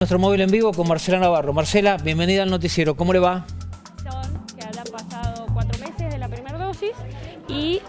Nuestro móvil en vivo con Marcela Navarro. Marcela, bienvenida al noticiero. ¿Cómo le va? Que habrán pasado cuatro meses de la primera dosis y...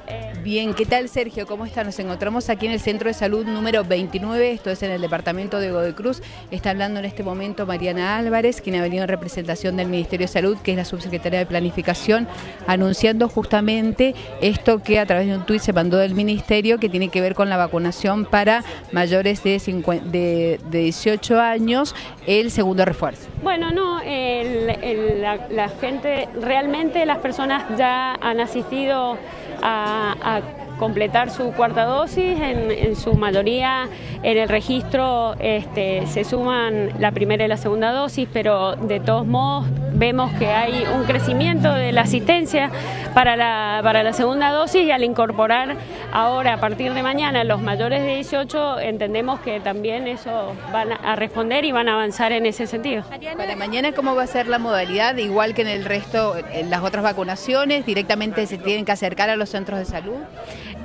Bien, ¿qué tal Sergio? ¿Cómo está? Nos encontramos aquí en el Centro de Salud número 29, esto es en el departamento de Godoy Cruz. Está hablando en este momento Mariana Álvarez, quien ha venido en representación del Ministerio de Salud, que es la subsecretaria de Planificación, anunciando justamente esto que a través de un tuit se mandó del Ministerio, que tiene que ver con la vacunación para mayores de, 18 años, el segundo refuerzo. Bueno, no, la gente, realmente las personas ya han asistido a, completar su cuarta dosis, en, su mayoría en el registro este, se suman la primera y la segunda dosis, pero de todos modos vemos que hay un crecimiento de la asistencia para la, para la segunda dosis y al incorporar ahora a partir de mañana los mayores de 18 entendemos que también eso van a responder y van a avanzar en ese sentido. Para mañana, ¿cómo va a ser la modalidad? Igual que en el resto, en las otras vacunaciones, directamente se tienen que acercar a los centros de salud.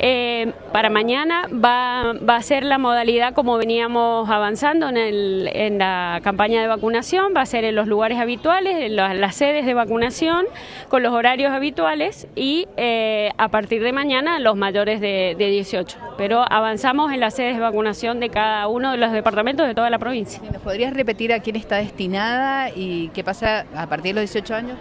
Eh, para mañana va, a ser la modalidad como veníamos avanzando en, el, en, la campaña de vacunación, va a ser en los lugares habituales, en las sedes de vacunación, con los horarios habituales y eh, a partir de mañana los mayores de, de, 18. Pero avanzamos en las sedes de vacunación de cada uno de los departamentos de toda la provincia. ¿Nos podrías repetir a quién está destinada y qué pasa a partir de los 18 años?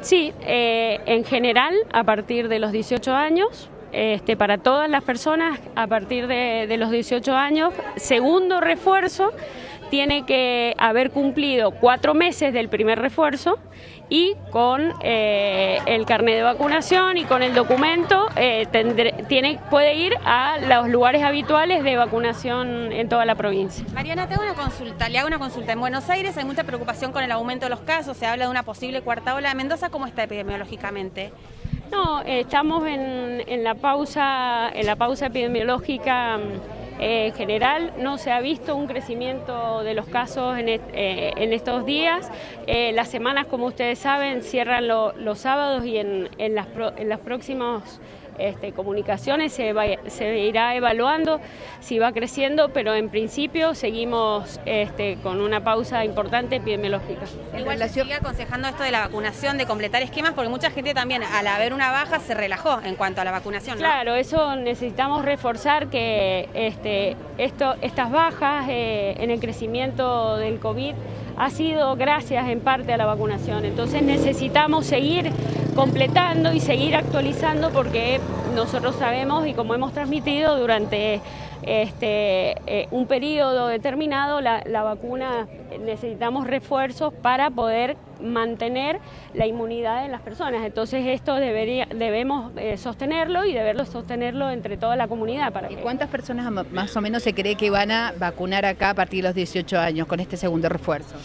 Sí, eh, en general a partir de los 18 años este, para todas las personas a partir de, los 18 años. Segundo refuerzo, tiene que haber cumplido cuatro meses del primer refuerzo y con eh, el carnet de vacunación y con el documento eh, tiene, puede ir a los lugares habituales de vacunación en toda la provincia. Mariana, tengo una consulta, le hago una consulta. En Buenos Aires hay mucha preocupación con el aumento de los casos, se habla de una posible cuarta ola. ¿Mendoza cómo está epidemiológicamente? No, estamos en, la pausa, en la pausa epidemiológica eh, general. No se ha visto un crecimiento de los casos en, eh, estos días. Eh, las semanas, como ustedes saben, cierran los sábados y en, en, las, en los próximos este, comunicaciones se, se, irá evaluando si va creciendo, pero en principio seguimos este, con una pausa importante epidemiológica. Igual se sigue aconsejando esto de la vacunación, de completar esquemas, porque mucha gente también al haber una baja se relajó en cuanto a la vacunación. Claro, eso necesitamos reforzar que este, esto, estas bajas eh, en el crecimiento del COVID ha sido gracias en parte a la vacunación. Entonces necesitamos seguir completando y seguir actualizando porque nosotros sabemos y como hemos transmitido durante este, eh, un periodo determinado la, vacuna necesitamos refuerzos para poder mantener la inmunidad en las personas. Entonces esto debería, debemos eh, sostenerlo y deberlo sostenerlo entre toda la comunidad. Para ¿Y cuántas personas más o menos se cree que van a vacunar acá a partir de los 18 años con este segundo refuerzo?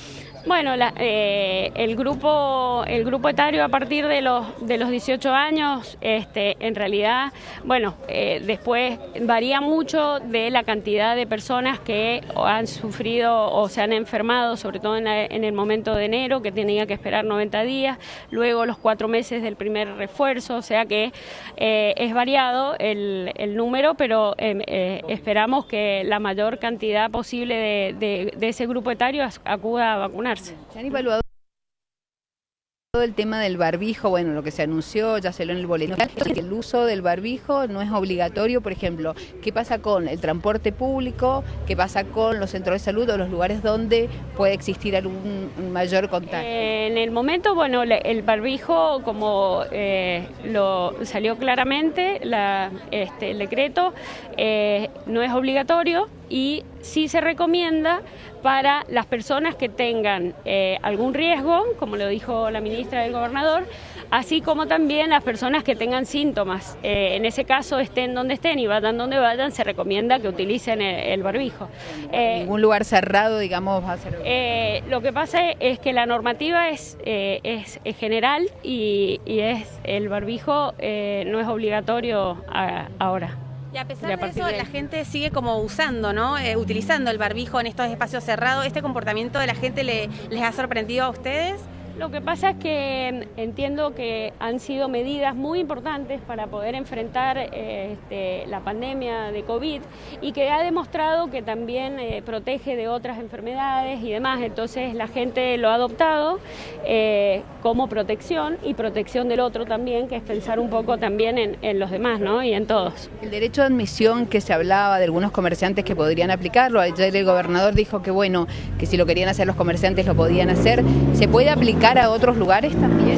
Bueno, eh, el, grupo, el grupo etario a partir de los, de los 18 años, este, en realidad, bueno, eh, después varía mucho de la cantidad de personas que han sufrido o se han enfermado, sobre todo en, el momento de enero, que tenía que esperar 90 días, luego los cuatro meses del primer refuerzo, o sea que eh, es variado el, número, pero esperamos que la mayor cantidad posible de, de ese grupo etario acuda a vacunar. ¿Se han evaluado todo el tema del barbijo? Bueno, lo que se anunció, ya se lo en el boletín. El uso del barbijo no es obligatorio, por ejemplo, ¿qué pasa con el transporte público? ¿Qué pasa con los centros de salud o los lugares donde puede existir algún mayor contacto? en el momento, bueno, el barbijo, como eh, lo salió claramente este, el decreto, eh, no es obligatorio y sí se recomienda para las personas que tengan eh, algún riesgo, como lo dijo la ministra del gobernador, así como también las personas que tengan síntomas. Eh, en ese caso, estén donde estén y vayan donde vayan, se recomienda que utilicen el, barbijo. Eh, ¿Ningún lugar cerrado, digamos, va a ser? lo que pasa es que la normativa es, es, general y, es el barbijo no es obligatorio ahora. Y a pesar de eso, la gente sigue como usando, ¿no? Eh, utilizando el barbijo en estos espacios cerrados. ¿Este comportamiento de la gente les ha sorprendido a ustedes? Lo que pasa es que entiendo que han sido medidas muy importantes para poder enfrentar eh, este, la pandemia de COVID y que ha demostrado que también eh, protege de otras enfermedades y demás. Entonces la gente lo ha adoptado eh, como protección y protección del otro también, que es pensar un poco también en, en los demás ¿no? y en todos. El derecho de admisión que se hablaba de algunos comerciantes que podrían aplicarlo, ayer el gobernador dijo que bueno, que si lo querían hacer los comerciantes lo podían hacer, ¿se puede aplicar a otros lugares también?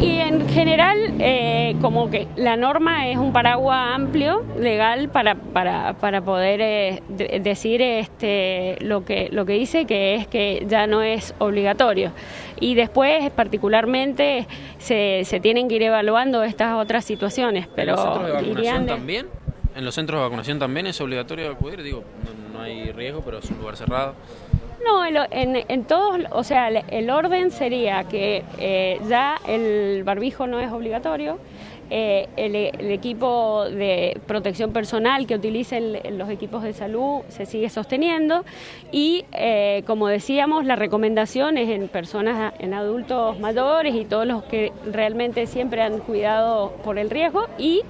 Y en general, eh, como que la norma es un paraguas amplio, legal, para, para, para poder eh, decir este, lo, que, lo que dice, que es que ya no es obligatorio. Y después, particularmente, se, se tienen que ir evaluando estas otras situaciones. Pero ¿En los centros de vacunación también? ¿En los centros de vacunación también es obligatorio acudir? Digo, no, no hay riesgo, pero es un lugar cerrado. No, en, en, todos, o sea, el, orden sería que eh, ya el barbijo no es obligatorio, eh, el, equipo de protección personal que utilicen los equipos de salud se sigue sosteniendo y, eh, como decíamos, la recomendación es en personas, en adultos mayores y todos los que realmente siempre han cuidado por el riesgo y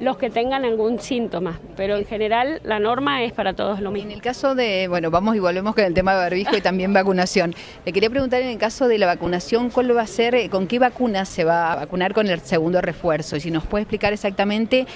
los que tengan algún síntoma, pero en general la norma es para todos lo mismo. En el caso de, bueno, vamos y volvemos con el tema de barbijo y también vacunación. Le quería preguntar en el caso de la vacunación, ¿cuál va a ser, eh, con qué vacuna se va a vacunar con el segundo refuerzo? Y si nos puede explicar exactamente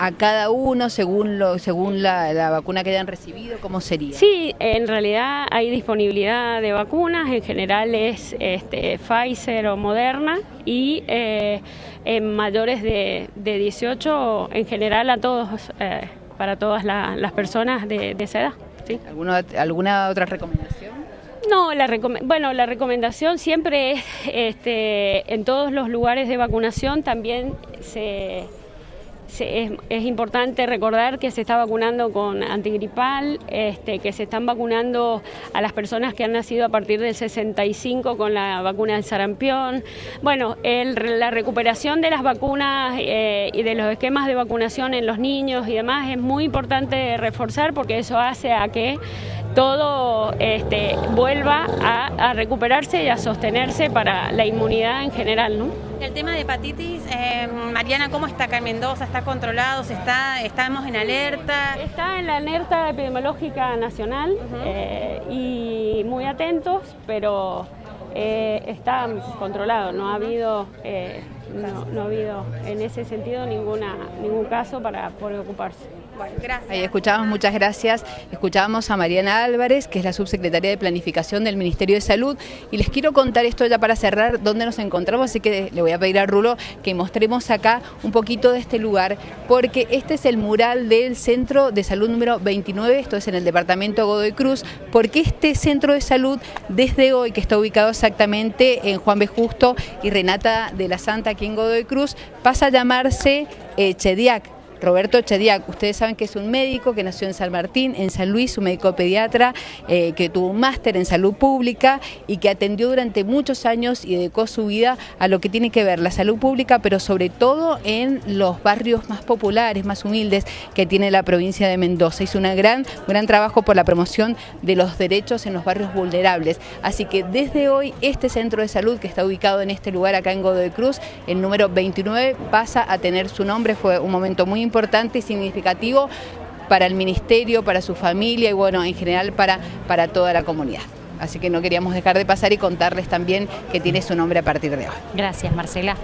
a cada uno según lo, según la, vacuna que hayan recibido? ¿Cómo sería? Sí, en realidad hay disponibilidad de vacunas, en general es este, Pfizer o Moderna y eh, en mayores de, de, 18 en general a todos, eh, para todas las personas de, esa edad. ¿Alguna, ¿Alguna otra recomendación? No, la bueno, la recomendación siempre es, este, en todos los lugares de vacunación también se es, importante recordar que se está vacunando con antigripal, este, que se están vacunando a las personas que han nacido a partir del 65 con la vacuna del sarampión. Bueno, la recuperación de las vacunas eh, y de los esquemas de vacunación en los niños y demás es muy importante reforzar porque eso hace a que todo este, vuelva a, recuperarse y a sostenerse para la inmunidad en general. ¿no? El tema de hepatitis, eh, Mariana, ¿cómo está acá en Mendoza? ¿Está controlado? está, ¿Estamos en alerta? Está en la alerta epidemiológica nacional eh, y muy atentos, pero eh, está controlado, no ha habido... No, ha habido en ese sentido ninguna, ningún caso para preocuparse. Ahí escuchamos, muchas gracias. Escuchábamos a Mariana Álvarez, que es la subsecretaria de Planificación del Ministerio de Salud. Y les quiero contar esto ya para cerrar, dónde nos encontramos, así que le voy a pedir a Rulo que mostremos acá un poquito de este lugar, porque este es el mural del Centro de Salud número 29, esto es en el departamento Godoy Cruz, porque este centro de salud, desde hoy, que está ubicado exactamente en Juan B. Justo y Renata de la Santa, aquí en Godoy Cruz, pasa a llamarse eh, Chediac Roberto Chediac, ustedes saben que es un médico que nació en San Martín, en San Luis, un médico pediatra eh, que tuvo un máster en salud pública y que atendió durante muchos años y dedicó su vida a lo que tiene que ver la salud pública, pero sobre todo en los barrios más populares, más humildes que tiene la provincia de Mendoza. Hizo un gran, gran trabajo por la promoción de los derechos en los barrios vulnerables. Así que desde hoy este centro de salud que está ubicado en este lugar acá en Godoy Cruz, el número 29, pasa a tener su nombre. Fue un momento muy importante importante y significativo para el ministerio, para su familia y bueno, en general para, para toda la comunidad. Así que no queríamos dejar de pasar y contarles también que tiene su nombre a partir de hoy. Gracias, Marcela.